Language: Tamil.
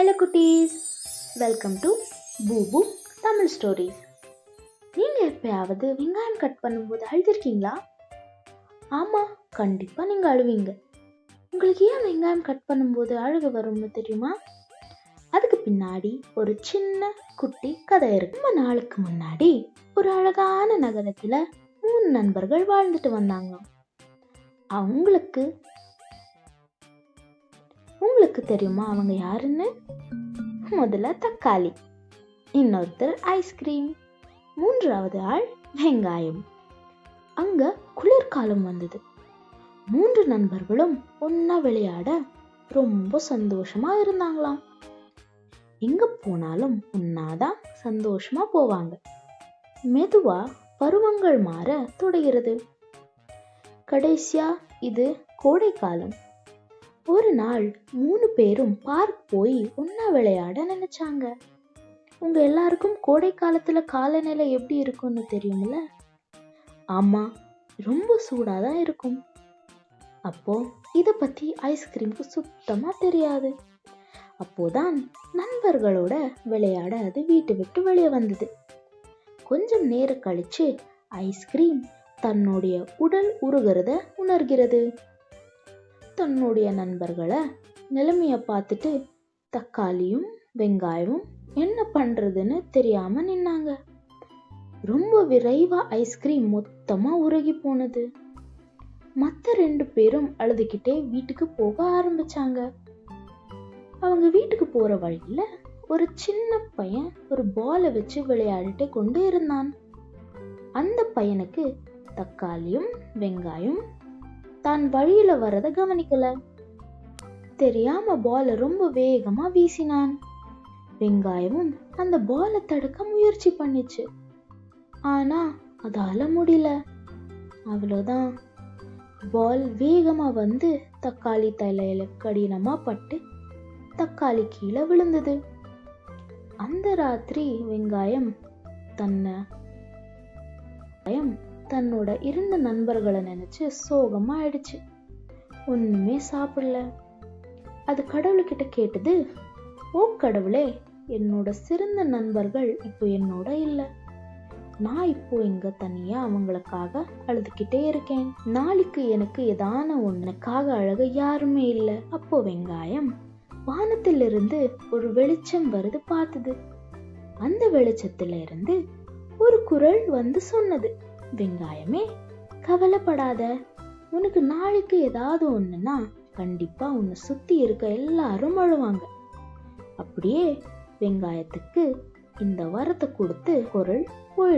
ஹலோ குட்டீஸ். வெல்கம் டு பூபு தமிழ் ஸ்டோரிஸ் நீங்கள் எப்பயாவது வெங்காயம் கட் பண்ணும்போது அழுதுருக்கீங்களா? ஆமாம் கண்டிப்பாக நீங்கள் அழுவீங்க. உங்களுக்கு ஏன் வெங்காயம் கட் பண்ணும்போது அழுக வரும்னு தெரியுமா? அதுக்கு பின்னாடி ஒரு சின்ன குட்டி கதை இருக்கு. ரொம்ப நாளுக்கு முன்னாடி ஒரு அழகான நகரத்தில் மூணு நண்பர்கள் வாழ்ந்துட்டு வந்தாங்க அவங்களுக்கு உங்களுக்கு தெரியுமா அவங்க யாருன்னு? முதல்ல தக்காளி இன்னொருத்தர் ஐஸ்கிரீம் மூன்றாவது ஆள் வெங்காயம். அங்க குளிர்காலம் வந்தது. மூன்று நண்பர்களும் ஒன்னா விளையாட ரொம்ப சந்தோஷமா இருந்தாங்களாம். எங்க போனாலும் ஒன்னாதான் சந்தோஷமா போவாங்க. மெதுவா பருவங்கள் மாற தொடகிறது கடைசியா இது கோடைக்காலம். ஒரு நாள் மூணு பேரும் பார்க் போய் ஒன்னா விளையாட நினைச்சாங்க. உங்க எல்லாருக்கும் கோடை காலத்துல காலநிலை எப்படி இருக்கும்னு தெரியும்ல? ஆமா ரொம்ப சூடாக தான் இருக்கும். அப்போ இத பத்தி ஐஸ்கிரீமுக்கு சுத்தமா தெரியாது. அப்போதான் நண்பர்களோட விளையாட அது வீட்டை விட்டு வெளியே வந்தது. கொஞ்சம் நேரம் கழிச்சு ஐஸ்கிரீம் தன்னுடைய உடல் உருகிறத உணர்கிறது. தன்னுடைய நண்பர்களை நிலைமையை பார்த்துட்டு தக்காளியும் வெங்காயமும் என்ன பண்றதுன்னு தெரியாம நின்னாங்க. ரொம்ப விரைவா ஐஸ்கிரீம் மொத்தமா உருகி போனது. மத்த ரெண்டு பேரும் அழுதுகிட்டே வீட்டுக்கு போக ஆரம்பிச்சாங்க. அவங்க வீட்டுக்கு போற வழியில ஒரு சின்ன பையன் ஒரு பாலை வச்சு விளையாடிட்டு கொண்டு இருந்தான். அந்த பையனுக்கு தக்காளியும் வெங்காயம் தான் வழியில வரத கவனிக்கல. தெரியாம பால ரொம்ப வேகமா வீசினான். வெங்காயமும் அந்த பாலை தடுக்க முயற்சி பண்ணிச்சு. ஆனா அதால முடியல. அவ்வளோதான் பால் வேகமா வந்து தக்காளி தலையில கடினமா பட்டு தக்காளி கீழே விழுந்தது. அந்த ராத்திரி வெங்காயம் தன்னை பயம் தன்னோட இரண்டு நண்பர்களை நினைச்சு சோகமா ஆயிடுச்சு. ஒண்ணுமே சாப்பிடல. அது கடவுள்கிட்ட கேட்டது ஓ கடவுளே என்னோட சிறந்த நண்பர்கள் இப்போ என்னோட இல்லை. நான் இப்போ இங்க தனியா அவங்களுக்காக அழுதுகிட்டே இருக்கேன். நாளைக்கு எனக்கு ஏதான ஒன்னுக்காக அழக யாருமே இல்ல. அப்போ வெங்காயம் வானத்திலிருந்து ஒரு வெளிச்சம் வருது பார்த்தது. அந்த வெளிச்சத்துல இருந்து ஒரு குரல் வந்து சொன்னது. வெங்காயமே கவலைப்படாத. உனக்கு நாளைக்கு ஏதாவது ஒண்ணுன்னா கண்டிப்பா உன்னை சுத்தி இருக்க எல்லாரும் அழுவாங்க. அப்படியே வெங்காயத்துக்கு இந்த வரத்தை கொடுத்து குரல் போயிடுச்சு